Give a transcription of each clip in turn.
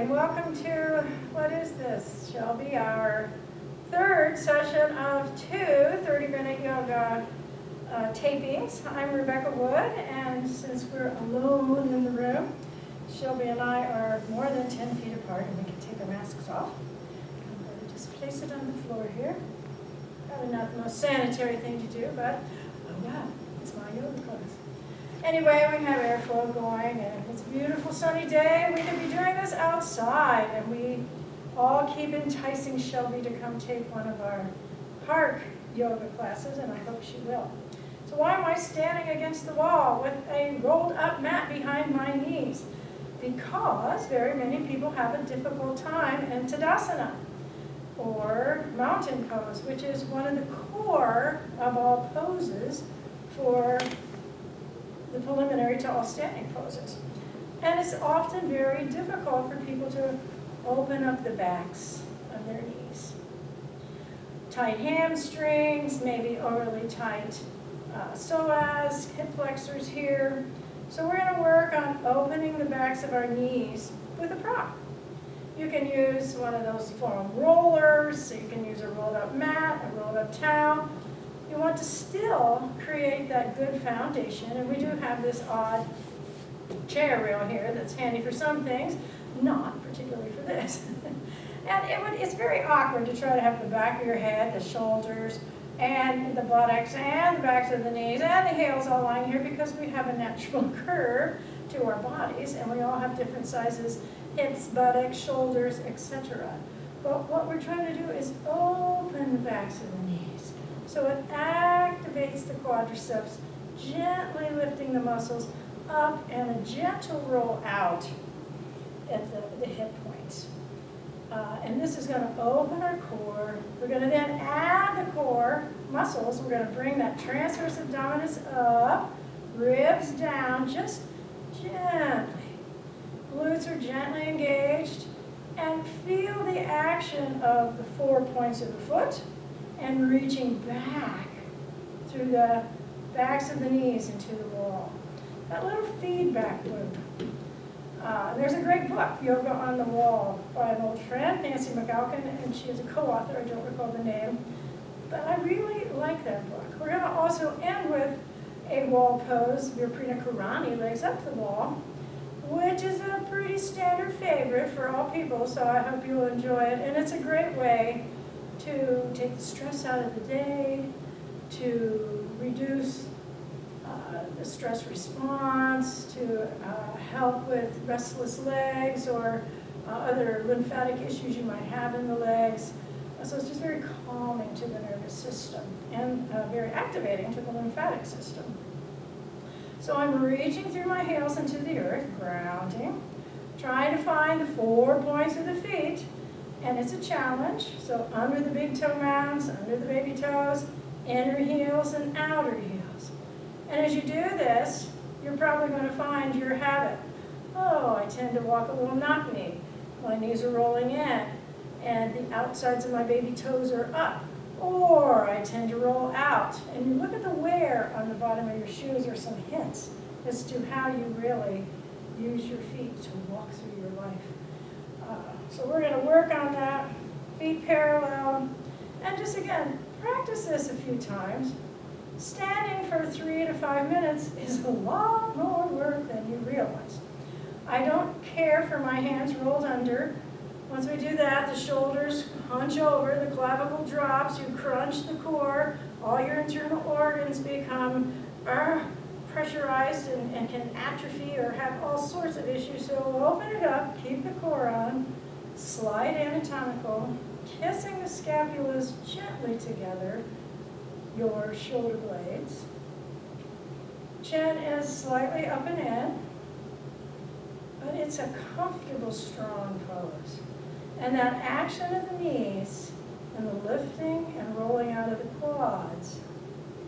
and welcome to, what is this? Shall be our third session of two 30-minute yoga uh, tapings. I'm Rebecca Wood, and since we're alone in the room, Shelby and I are more than 10 feet apart, and we can take our masks off. I'm going to just place it on the floor here. Probably not the most sanitary thing to do, but oh yeah, it's my yoga class. Anyway, we have airflow going, and it's a beautiful sunny day. We could be doing this outside, and we all keep enticing Shelby to come take one of our park yoga classes, and I hope she will. So why am I standing against the wall with a rolled up mat behind my knees? Because very many people have a difficult time in Tadasana, or mountain pose, which is one of the core of all poses for the preliminary to all standing poses. And it's often very difficult for people to open up the backs of their knees. Tight hamstrings, maybe overly tight uh, psoas, hip flexors here. So we're going to work on opening the backs of our knees with a prop. You can use one of those foam rollers, so you can use a rolled up mat, a rolled up towel, you want to still create that good foundation, and we do have this odd chair rail here that's handy for some things, not particularly for this. and it would, it's very awkward to try to have the back of your head, the shoulders, and the buttocks, and the backs of the knees, and the heels all lying here because we have a natural curve to our bodies, and we all have different sizes, hips, buttocks, shoulders, etc. But what we're trying to do is open the backs of the knees. So it activates the quadriceps, gently lifting the muscles up and a gentle roll out at the, the hip points. Uh, and this is going to open our core. We're going to then add the core muscles. We're going to bring that transverse abdominis up, ribs down, just gently. Glutes are gently engaged. And feel the action of the four points of the foot and reaching back through the backs of the knees into the wall. That little feedback loop. Uh, there's a great book, Yoga on the Wall, by an old friend, Nancy McAlkin, and she is a co-author, I don't recall the name. But I really like that book. We're going to also end with a wall pose, Viparita Karani, legs up the wall, which is a pretty standard favorite for all people, so I hope you'll enjoy it. And it's a great way to take the stress out of the day, to reduce uh, the stress response, to uh, help with restless legs or uh, other lymphatic issues you might have in the legs. So it's just very calming to the nervous system and uh, very activating to the lymphatic system. So I'm reaching through my heels into the earth, grounding, trying to find the four points of the feet and it's a challenge. So under the big toe mounds, under the baby toes, inner heels and outer heels. And as you do this, you're probably going to find your habit. Oh, I tend to walk a little knock knee. My knees are rolling in, and the outsides of my baby toes are up. Or I tend to roll out. And you look at the wear on the bottom of your shoes or some hints as to how you really use your feet to walk through your life. So we're going to work on that, feet parallel, and just again, practice this a few times. Standing for three to five minutes is a lot more work than you realize. I don't care for my hands rolled under. Once we do that, the shoulders hunch over, the clavicle drops, you crunch the core, all your internal organs become uh, pressurized and, and can atrophy or have all sorts of issues. So open it up, keep the core on, slide anatomical, kissing the scapulas gently together, your shoulder blades. Chin is slightly up and in, but it's a comfortable, strong pose. And that action of the knees and the lifting and rolling out of the quads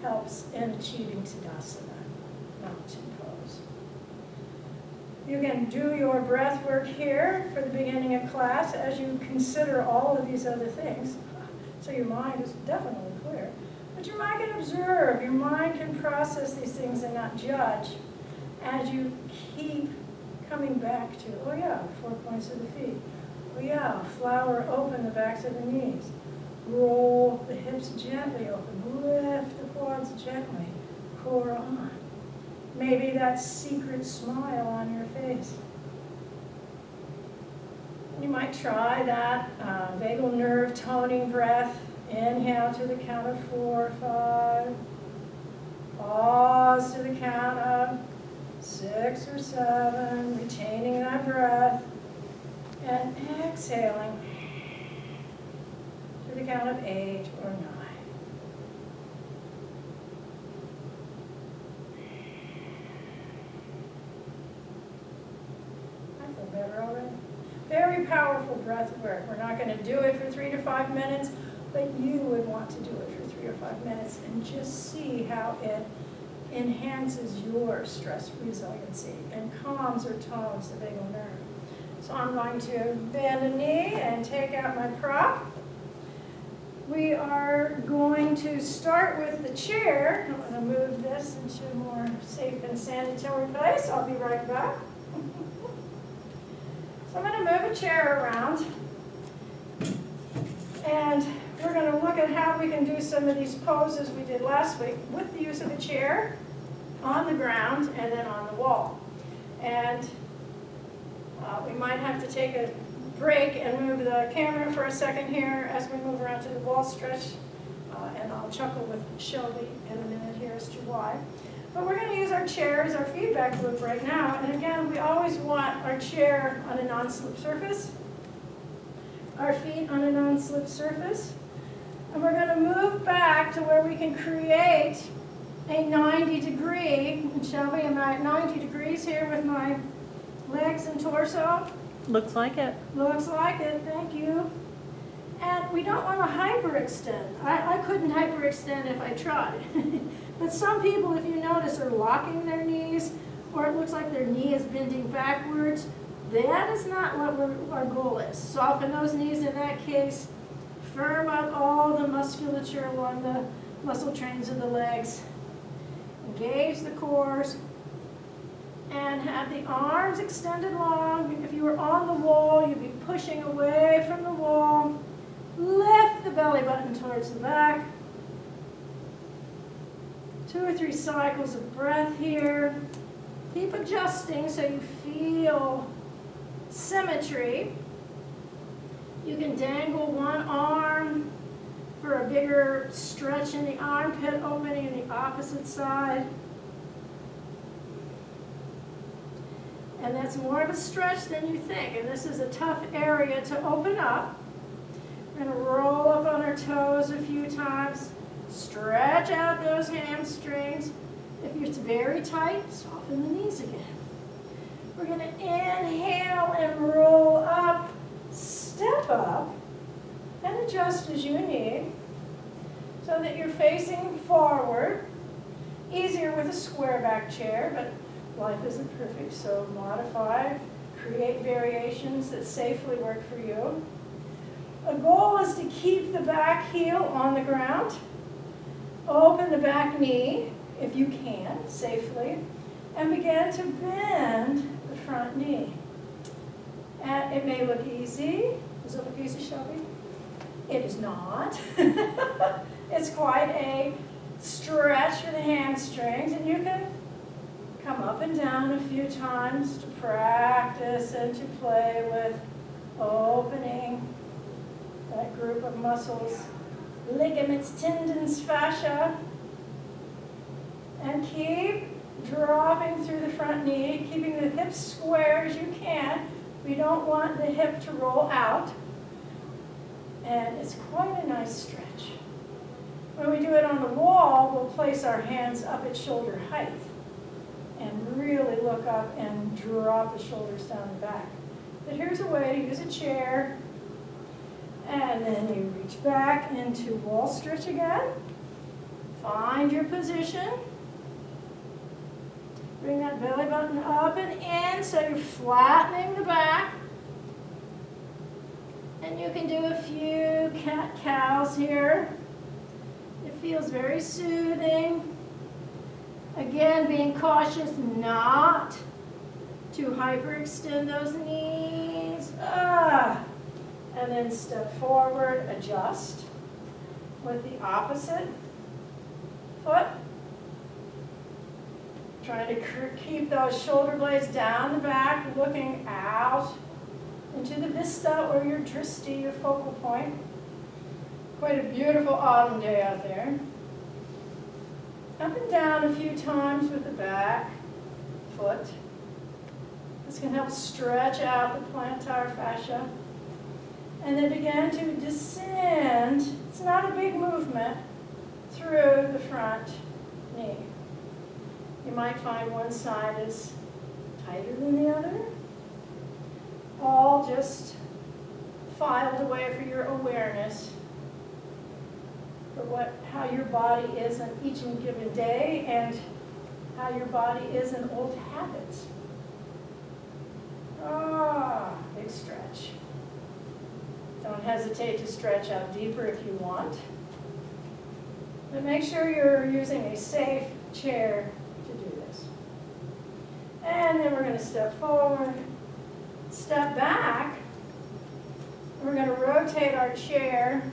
helps in achieving Tadasana, mountain you can do your breath work here for the beginning of class as you consider all of these other things. So your mind is definitely clear. But your mind can observe, your mind can process these things and not judge as you keep coming back to, oh yeah, four points of the feet. Oh yeah, flower open the backs of the knees. Roll the hips gently open, lift the quads gently, core on. Maybe that secret smile on your face. You might try that uh, vagal nerve toning breath. Inhale to the count of four, five. Pause to the count of six or seven, retaining that breath. And exhaling to the count of eight or nine. I feel better already. Very powerful breath work. We're not going to do it for three to five minutes, but you would want to do it for three or five minutes and just see how it enhances your stress resiliency and calms or tones the vagal nerve. So I'm going to bend a knee and take out my prop. We are going to start with the chair. I'm going to move this into a more safe and sanitary place. I'll be right back. Move a chair around. And we're going to look at how we can do some of these poses we did last week with the use of a chair on the ground and then on the wall. And uh, we might have to take a break and move the camera for a second here as we move around to the wall stretch. Uh, and I'll chuckle with Shelby in a minute here as to why. But we're going to use our chair as our feedback loop right now. And again, we always want our chair on a non-slip surface, our feet on a non-slip surface. And we're going to move back to where we can create a 90 degree. And Shelby, am I at 90 degrees here with my legs and torso? Looks like it. Looks like it, thank you. And we don't want to hyperextend. I, I couldn't hyperextend if I tried. but some people, if you notice, are locking their knees, or it looks like their knee is bending backwards. That is not what our goal is. Soften those knees in that case. Firm up all the musculature along the muscle trains of the legs. Engage the cores. And have the arms extended long. If you were on the wall, you'd be pushing away from the wall. Lift the belly button towards the back. Two or three cycles of breath here. Keep adjusting so you feel symmetry. You can dangle one arm for a bigger stretch in the armpit opening in the opposite side. And that's more of a stretch than you think. And this is a tough area to open up. We're going to roll up on our toes a few times. Stretch out those hamstrings. If it's very tight, soften the knees again. We're going to inhale and roll up, step up, and adjust as you need so that you're facing forward. Easier with a square back chair, but life isn't perfect, so modify, create variations that safely work for you. A goal is to keep the back heel on the ground. Open the back knee, if you can, safely, and begin to bend the front knee. And it may look easy. Does it look easy, Shelby? It is not. it's quite a stretch for the hamstrings, and you can come up and down a few times to practice and to play with opening that group of muscles, ligaments, tendons, fascia. And keep dropping through the front knee, keeping the hips square as you can. We don't want the hip to roll out. And it's quite a nice stretch. When we do it on the wall, we'll place our hands up at shoulder height and really look up and drop the shoulders down the back. But here's a way to use a chair. And then you reach back into wall stretch again. Find your position. Bring that belly button up and in so you're flattening the back. And you can do a few cat-cows here. It feels very soothing. Again, being cautious not to hyperextend those knees. Ah. And then step forward, adjust with the opposite foot. Trying to keep those shoulder blades down the back, looking out into the vista or your drishti, your focal point. Quite a beautiful autumn day out there. Up and down a few times with the back foot. This can help stretch out the plantar fascia. And then begin to descend, it's not a big movement, through the front knee. You might find one side is tighter than the other. All just filed away for your awareness for what, how your body is on each and given day and how your body is in old habits. Ah, big stretch. Don't hesitate to stretch out deeper if you want. But make sure you're using a safe chair to do this. And then we're going to step forward, step back. We're going to rotate our chair.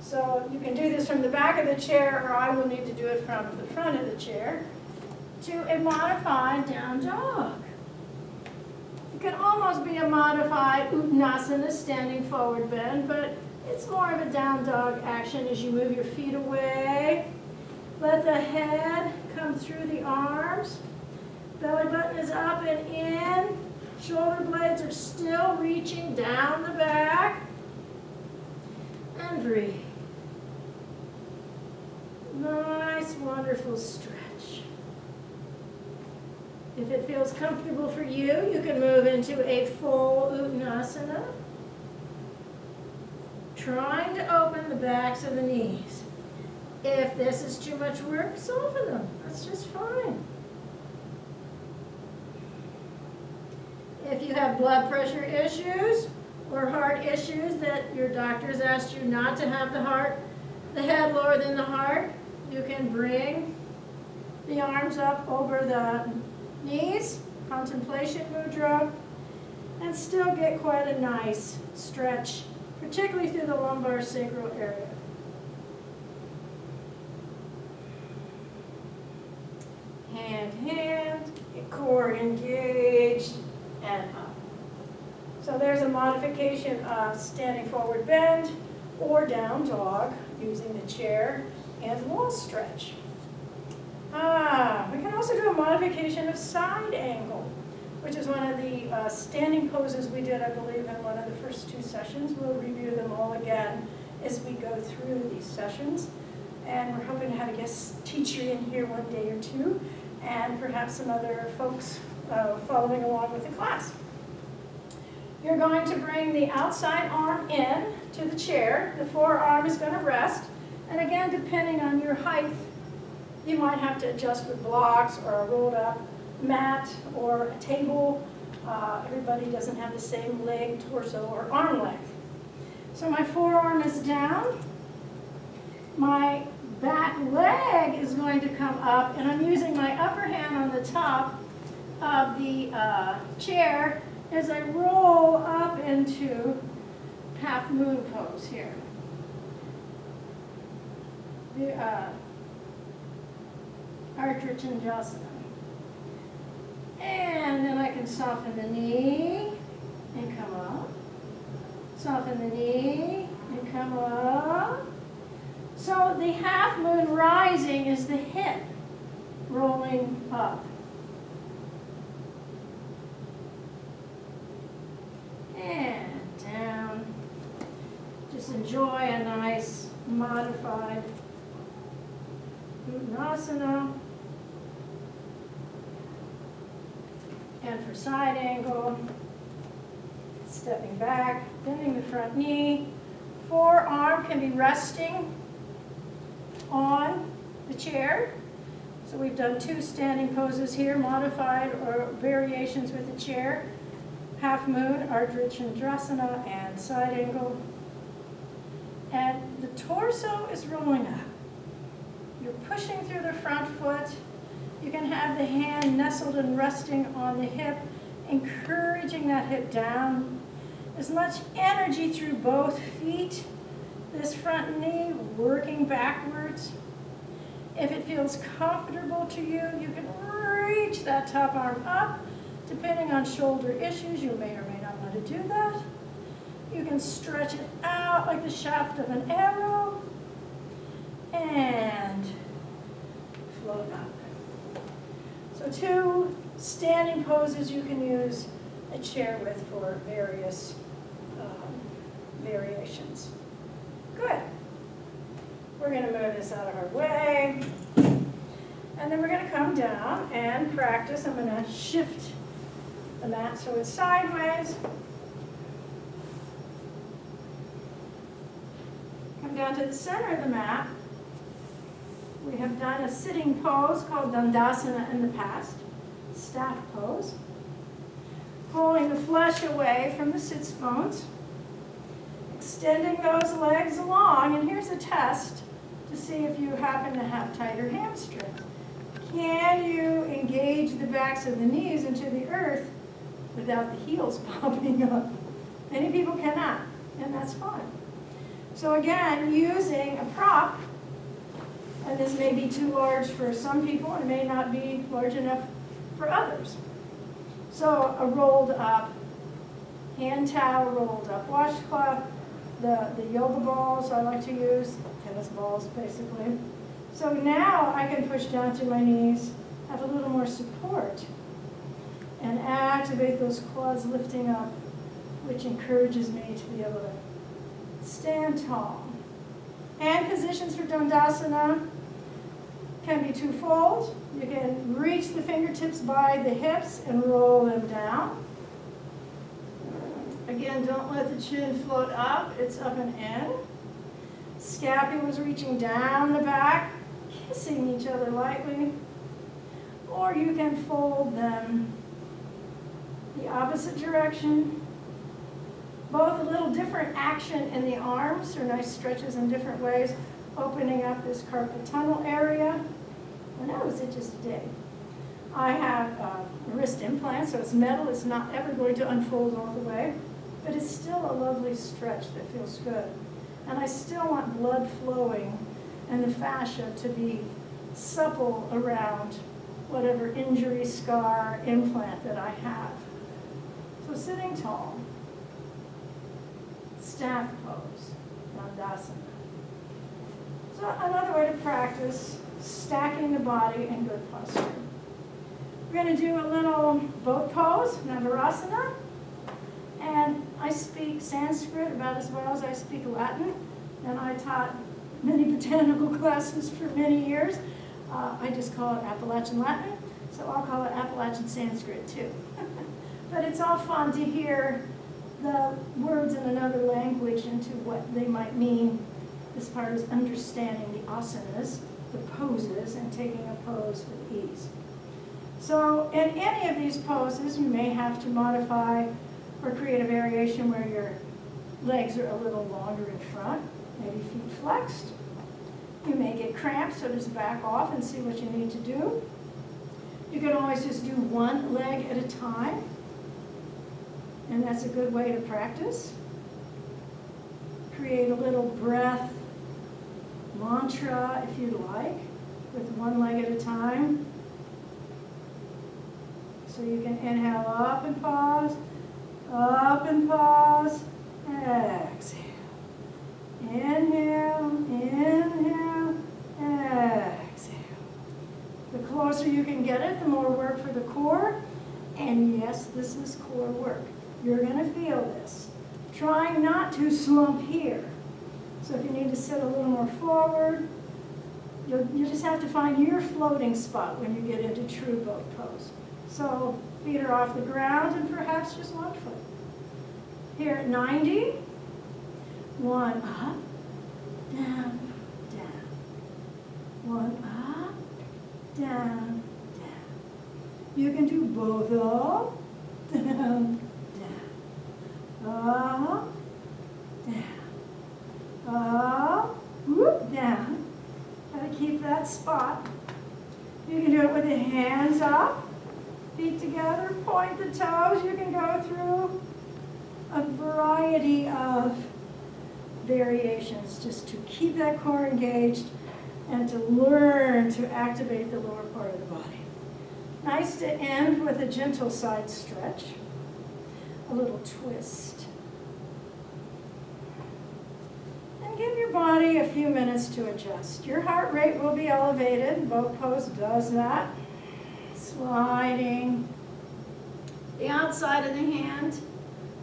So you can do this from the back of the chair, or I will need to do it from the front of the chair, to a modified down dog. Be a modified Uttanasana, standing forward bend, but it's more of a down dog action as you move your feet away. Let the head come through the arms. Belly button is up and in. Shoulder blades are still reaching down the back. And breathe. Nice, wonderful stretch. If it feels comfortable for you, you can move into a full Uttanasana trying to open the backs of the knees. If this is too much work, soften them. That's just fine. If you have blood pressure issues or heart issues that your doctors asked you not to have the heart, the head lower than the heart, you can bring the arms up over the knees, contemplation mudra, and still get quite a nice stretch particularly through the lumbar sacral area. Hand, hand, core engaged, and up. So there's a modification of standing forward bend or down dog using the chair and wall stretch. Ah, we can also do a modification of side angle which is one of the uh, standing poses we did, I believe, in one of the first two sessions. We'll review them all again as we go through these sessions. And we're hoping to have a guest teacher in here one day or two, and perhaps some other folks uh, following along with the class. You're going to bring the outside arm in to the chair. The forearm is going to rest. And again, depending on your height, you might have to adjust with blocks or a rolled up mat or a table. Uh, everybody doesn't have the same leg, torso, or arm length. So my forearm is down. My back leg is going to come up, and I'm using my upper hand on the top of the uh, chair as I roll up into half moon pose here. The uh, Ardha Chandrasana. And then I can soften the knee and come up. Soften the knee and come up. So the half moon rising is the hip rolling up. And down. Just enjoy a nice modified Uttanasana. And for side angle, stepping back, bending the front knee. Forearm can be resting on the chair. So we've done two standing poses here, modified or variations with the chair. Half moon, Ardha Chandrasana, and side angle. And the torso is rolling up. You're pushing through the front foot You can have the hand nestled and resting on the hip, encouraging that hip down. As much energy through both feet, this front knee working backwards. If it feels comfortable to you, you can reach that top arm up. Depending on shoulder issues, you may or may not want to do that. You can stretch it out like the shaft of an arrow and float up. So two standing poses you can use a chair with for various um, variations. Good. We're going to move this out of our way. And then we're going to come down and practice. I'm going to shift the mat so it's sideways. Come down to the center of the mat. We have done a sitting pose called Dandasana in the past, staff pose. Pulling the flesh away from the sits bones. Extending those legs along, and here's a test to see if you happen to have tighter hamstrings. Can you engage the backs of the knees into the earth without the heels popping up? Many people cannot, and that's fine. So again, using a prop, and this may be too large for some people, and may not be large enough for others. So a rolled up hand towel, rolled up washcloth, the, the yoga balls I like to use, tennis balls basically. So now I can push down to my knees, have a little more support, and activate those quads lifting up, which encourages me to be able to stand tall. Hand positions for Dandasana can be twofold. You can reach the fingertips by the hips and roll them down. Again, don't let the chin float up, it's up and in. Scapulas reaching down the back, kissing each other lightly. Or you can fold them the opposite direction. Both a little different action in the arms, or nice stretches in different ways, opening up this carpal tunnel area. And that was it just today. I have a wrist implant, so it's metal. It's not ever going to unfold all the way, but it's still a lovely stretch that feels good. And I still want blood flowing and the fascia to be supple around whatever injury, scar, implant that I have. So sitting tall, staff pose, Dandasana. Another way to practice stacking the body in good posture. We're going to do a little boat pose, Navarasana. And I speak Sanskrit about as well as I speak Latin. And I taught many botanical classes for many years. Uh, I just call it Appalachian Latin, so I'll call it Appalachian Sanskrit too. but it's all fun to hear the words in another language into what they might mean. This part is understanding the asanas, the poses, and taking a pose with ease. So in any of these poses, you may have to modify or create a variation where your legs are a little longer in front, maybe feet flexed. You may get cramped, so just back off and see what you need to do. You can always just do one leg at a time, and that's a good way to practice. Create a little breath mantra, if you'd like, with one leg at a time. So you can inhale up and pause, up and pause, exhale. Inhale, inhale, exhale. The closer you can get it, the more work for the core. And yes, this is core work. You're going to feel this. Trying not to slump here. So if you need to sit a little more forward, you you just have to find your floating spot when you get into true boat pose. So feet are off the ground and perhaps just one foot. Here at 90, one up, down, down. One up, down, down. You can do both up, down, down. Up, down. Up, whoop, down. Gotta keep that spot. You can do it with the hands up, feet together, point the toes. You can go through a variety of variations just to keep that core engaged and to learn to activate the lower part of the body. Nice to end with a gentle side stretch, a little twist. Give your body a few minutes to adjust. Your heart rate will be elevated. Boat pose does that. Sliding the outside of the hand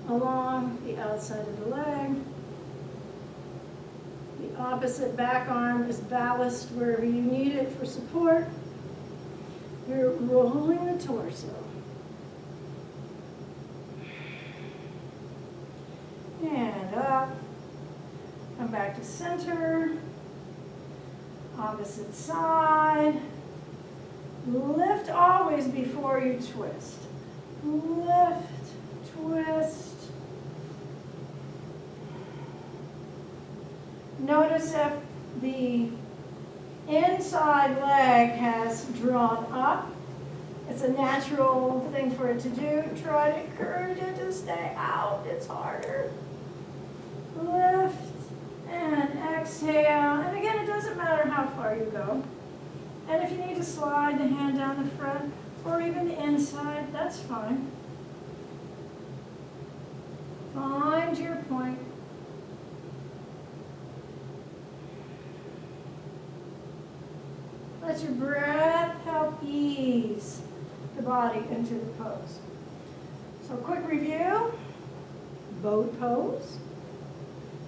along the outside of the leg. The opposite back arm is ballast wherever you need it for support. You're rolling the torso. And up. Come back to center. Opposite side. Lift always before you twist. Lift, twist. Notice if the inside leg has drawn up. It's a natural thing for it to do. Try to encourage it to stay out. It's harder. Lift and exhale. And again, it doesn't matter how far you go. And if you need to slide the hand down the front or even the inside, that's fine. Find your point. Let your breath help ease the body into the pose. So quick review, boat pose.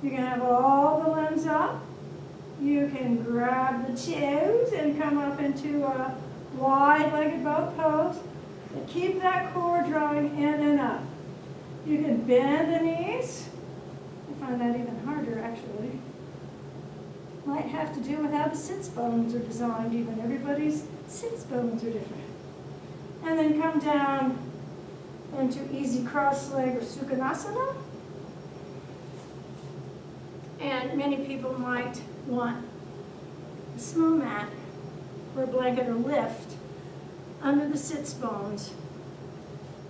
You can have all the limbs up. You can grab the toes and come up into a wide-legged boat pose. And keep that core drawing in and up. You can bend the knees. I find that even harder, actually might have to do with how the sits bones are designed even. Everybody's sits bones are different. And then come down into easy cross leg or Sukhanasana. And many people might want a small mat or a blanket or lift under the sits bones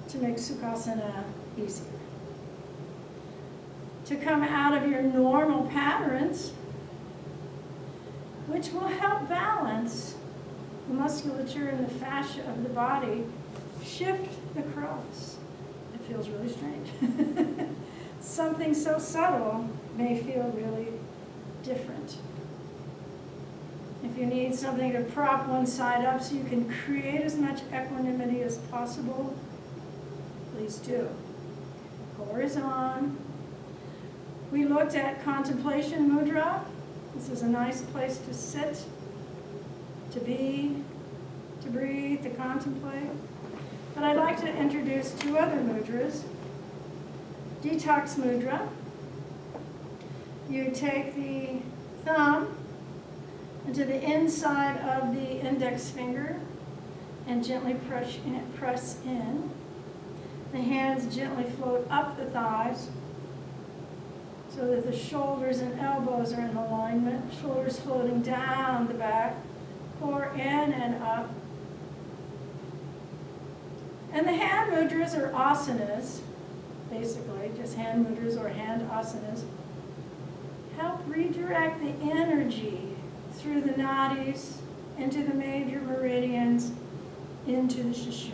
to make Sukhasana easier. To come out of your normal patterns, which will help balance the musculature and the fascia of the body, shift the cross. It feels really strange. Something so subtle may feel really different. If you need something to prop one side up so you can create as much equanimity as possible, please do. Core is on. We looked at contemplation mudra, this is a nice place to sit, to be, to breathe, to contemplate. But I'd like to introduce two other mudras. Detox mudra. You take the thumb into the inside of the index finger and gently press in. Press in. The hands gently float up the thighs so that the shoulders and elbows are in alignment, shoulders floating down the back, core in and up. And the hand mudras are asanas, basically, just hand mudras or hand asanas. Help redirect the energy through the nadis, into the major meridians, into the Sushumna.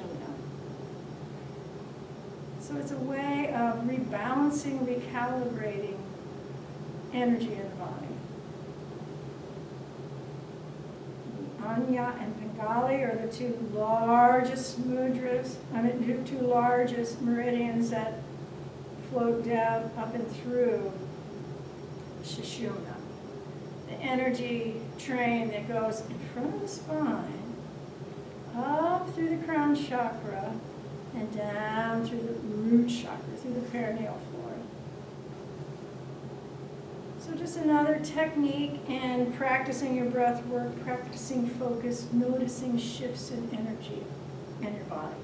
So it's a way of rebalancing, recalibrating energy in the body. Anya and Pingala are the two largest mudras, I mean, the two largest meridians that float down up and through Sushumna. The energy train that goes in front of the spine, up through the crown chakra, and down through the root chakra, through the perineal floor. so just another technique in practicing your breath work, practicing focus, noticing shifts in energy in your body.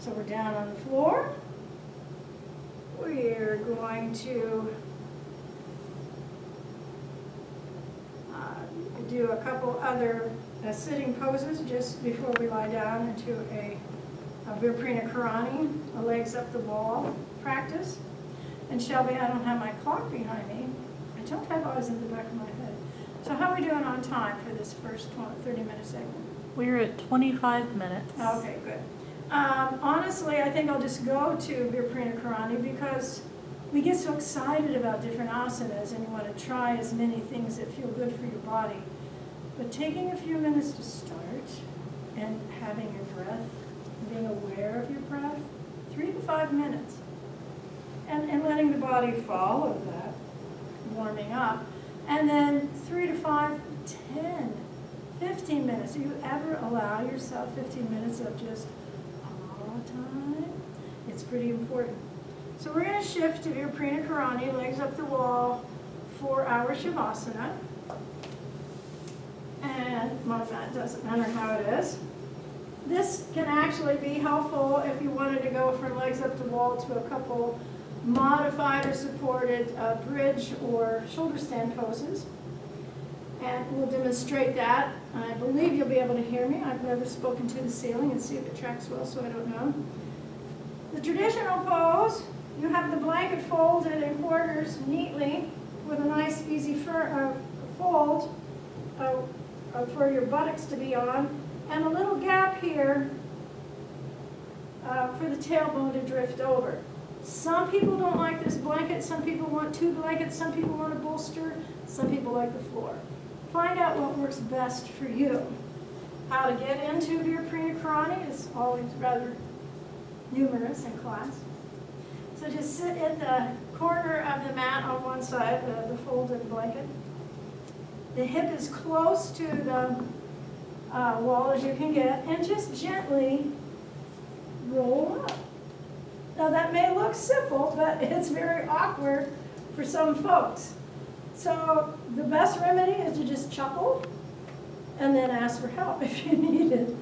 So we're down on the floor. We're going to uh, do a couple other uh, sitting poses just before we lie down into a, a Viparita Karani, a legs up the wall practice. And Shelby, I don't have my clock behind me. I don't have always in the back of my head. So how are we doing on time for this first 20, 30 minute segment? We're at 25 minutes. Okay, good. Um, honestly, I think I'll just go to Viparita Karani because we get so excited about different asanas and you want to try as many things that feel good for your body. But taking a few minutes to start and having your breath, being aware of your breath, three to five minutes. And, and letting the body follow that, warming up. And then three to five, ten, fifteen minutes. Do you ever allow yourself fifteen minutes of just all time? It's pretty important. So we're going to shift to Viparita Karani, legs up the wall, for our Shavasana. And mat doesn't matter how it is. This can actually be helpful if you wanted to go from legs up the wall to a couple modified or supported uh, bridge or shoulder stand poses. And we'll demonstrate that. I believe you'll be able to hear me. I've never spoken to the ceiling and see if it tracks well, so I don't know. The traditional pose, you have the blanket folded in quarters neatly with a nice easy uh, fold uh, for your buttocks to be on, and a little gap here uh, for the tailbone to drift over. Some people don't like this blanket, some people want two blankets, some people want a bolster, some people like the floor. Find out what works best for you. How to get into your Karani is always rather numerous in class. So just sit at the corner of the mat on one side, the, the folded blanket. The hip is close to the uh, wall as you can get, and just gently roll up. Now that may look simple, but it's very awkward for some folks. So the best remedy is to just chuckle and then ask for help if you need it.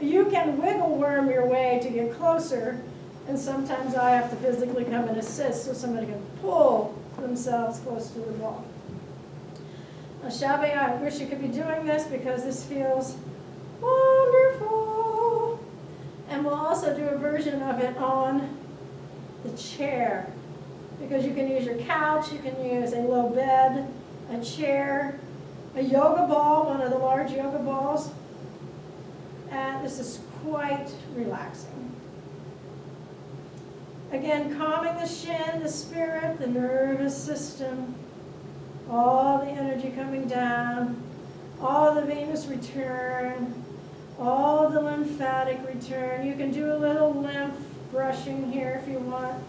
You can wiggle worm your way to get closer, and sometimes I have to physically come and assist so somebody can pull themselves close to the wall. Shelby, I wish you could be doing this because this feels wonderful. And we'll also do a version of it on the chair because you can use your couch, you can use a low bed, a chair, a yoga ball, one of the large yoga balls, and this is quite relaxing. Again, calming the shin, the spirit, the nervous system, coming down, all the venous return, all the lymphatic return. You can do a little lymph brushing here if you want.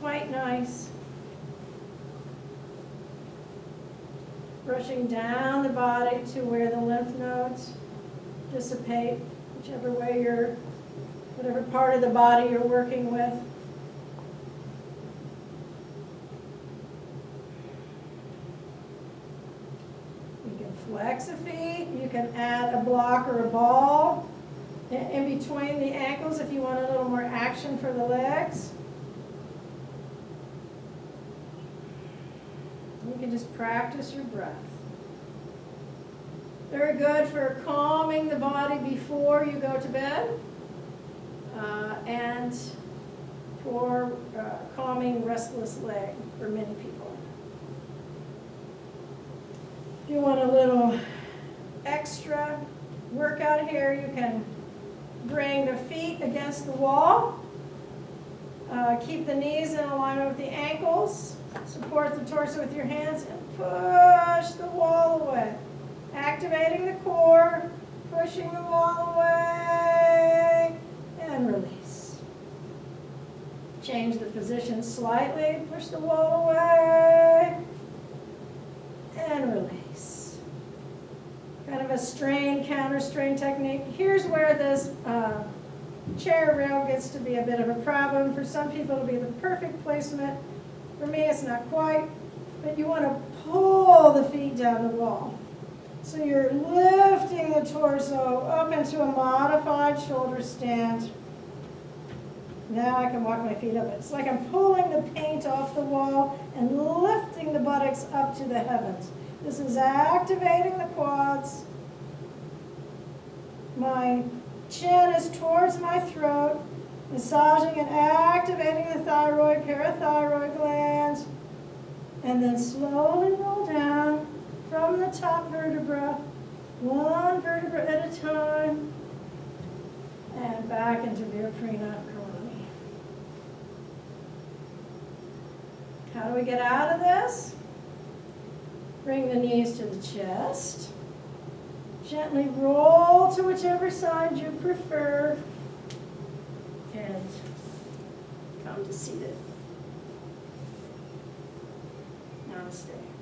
Quite nice. Brushing down the body to where the lymph nodes dissipate, whichever way you're, whatever part of the body you're working with. Feet, you can add a block or a ball in between the ankles if you want a little more action for the legs. You can just practice your breath. Very good for calming the body before you go to bed uh, and for uh, calming restless leg for many people. You want a little extra workout here, you can bring the feet against the wall. Uh, keep the knees in alignment with the ankles. Support the torso with your hands and push the wall away. Activating the core, pushing the wall away, and release. Change the position slightly, push the wall away, and release. Kind of a strain, counter strain technique. Here's where this uh, chair rail gets to be a bit of a problem. For some people, it'll be the perfect placement. For me, it's not quite, but you want to pull the feet down the wall. So you're lifting the torso up into a modified shoulder stand. Now I can walk my feet up. It's like I'm pulling the paint off the wall and lifting the buttocks up to the heavens. This is activating the quads, my chin is towards my throat, massaging and activating the thyroid, parathyroid glands. And then slowly roll down from the top vertebra, one vertebra at a time, and back into Viparita Karani. How do we get out of this? Bring the knees to the chest. Gently roll to whichever side you prefer. And come to seated. Namaste.